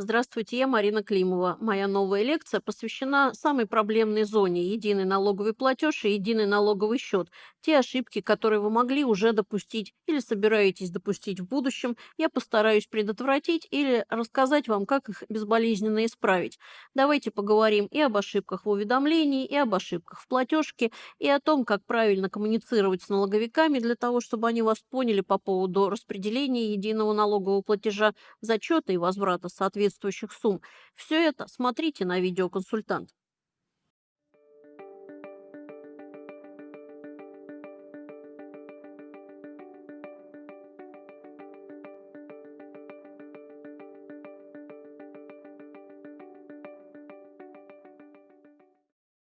Здравствуйте, я Марина Климова. Моя новая лекция посвящена самой проблемной зоне– единый налоговый платеж и единый налоговый счет. Те ошибки, которые вы могли уже допустить или собираетесь допустить в будущем, я постараюсь предотвратить или рассказать вам, как их безболезненно исправить. Давайте поговорим и об ошибках в уведомлении, и об ошибках в платежке, и о том, как правильно коммуницировать с налоговиками для того, чтобы они вас поняли по поводу распределения единого налогового платежа, зачета и возврата соответствующих сумм. Все это смотрите на видеоконсультант.